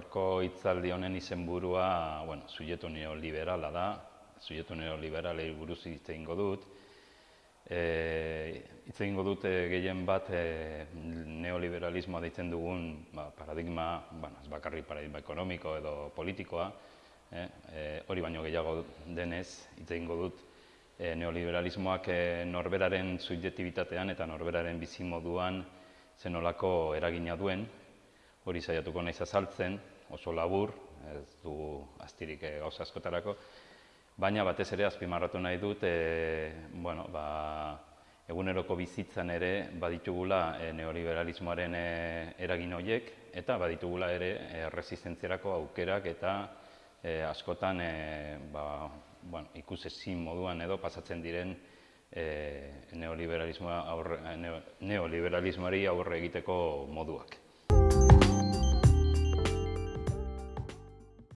gaurko hitzaldi honen izenburua, bueno, sujeto neoliberala da, sujeto neoliberalei buruz hitz egingo dut. E, hitz egingo dut e, gehien bat e, neoliberalismoa deitzen dugun ba, paradigma, bueno, ez bakarrik paradigma ekonomiko edo politikoa, e, e, hori baino gehiago denez hitz egingo dut. E, neoliberalismoak e, norberaren subjektibitatean eta norberaren bizimoduan zenolako eragina duen, hori saiatuko naiz azaltzen, oso labur, ez du astirik e, gauza askotarako, baina batez ere azpimarratu nahi dut, e, bueno, ba, eguneroko bizitzan ere baditugula e, neoliberalismoaren e, eragin horiek, eta baditugula ere e, resistentziarako aukerak eta e, askotan e, ba, bueno, ikusezin moduan edo pasatzen diren e, neoliberalismoa aurre, neoliberalismoari aurre egiteko moduak.